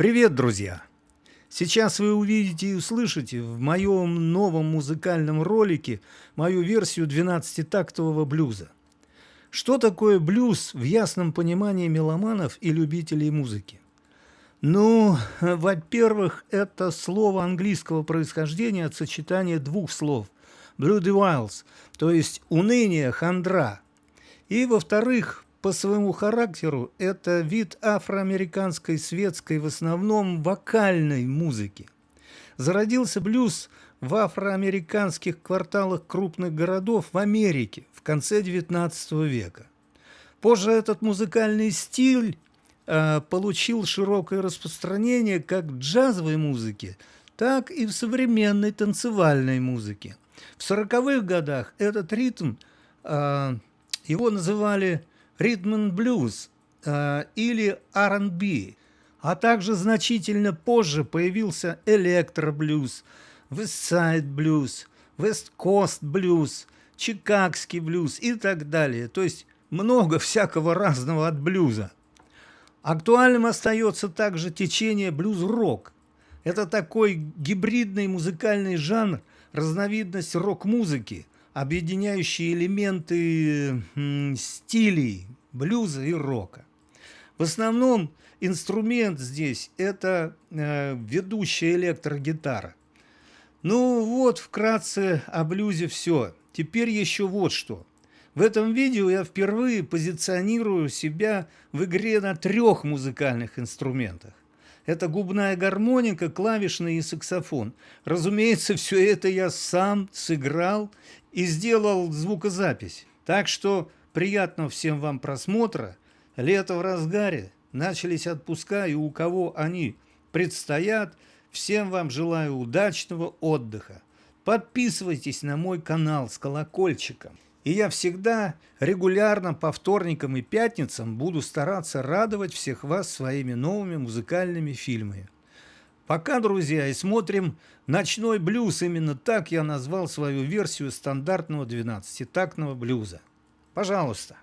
Привет, друзья! Сейчас вы увидите и услышите в моем новом музыкальном ролике мою версию 12-тактового блюза. Что такое блюз в ясном понимании меломанов и любителей музыки? Ну, во-первых, это слово английского происхождения от сочетания двух слов «blue wilds», то есть «уныние», «хандра». И, во-вторых, по своему характеру это вид афроамериканской светской, в основном вокальной музыки. Зародился блюз в афроамериканских кварталах крупных городов в Америке в конце XIX века. Позже этот музыкальный стиль э, получил широкое распространение как в джазовой музыке, так и в современной танцевальной музыке. В 40-х годах этот ритм, э, его называли ритм блюз э, или R&B, а также значительно позже появился электроблюз, Westside блюз, West Coast блюз, Чикагский блюз и так далее. То есть много всякого разного от блюза. Актуальным остается также течение блюз-рок. Это такой гибридный музыкальный жанр, разновидность рок-музыки, объединяющий элементы стилей блюза и рока. В основном инструмент здесь – это э, ведущая электрогитара. Ну вот, вкратце о блюзе все. Теперь еще вот что. В этом видео я впервые позиционирую себя в игре на трех музыкальных инструментах. Это губная гармоника, клавишный и саксофон. Разумеется, все это я сам сыграл и сделал звукозапись. Так что приятного всем вам просмотра. Лето в разгаре, начались отпуска, и у кого они предстоят, всем вам желаю удачного отдыха. Подписывайтесь на мой канал с колокольчиком. И я всегда регулярно по вторникам и пятницам буду стараться радовать всех вас своими новыми музыкальными фильмами. Пока, друзья, и смотрим «Ночной блюз». Именно так я назвал свою версию стандартного 12-тактного блюза. Пожалуйста.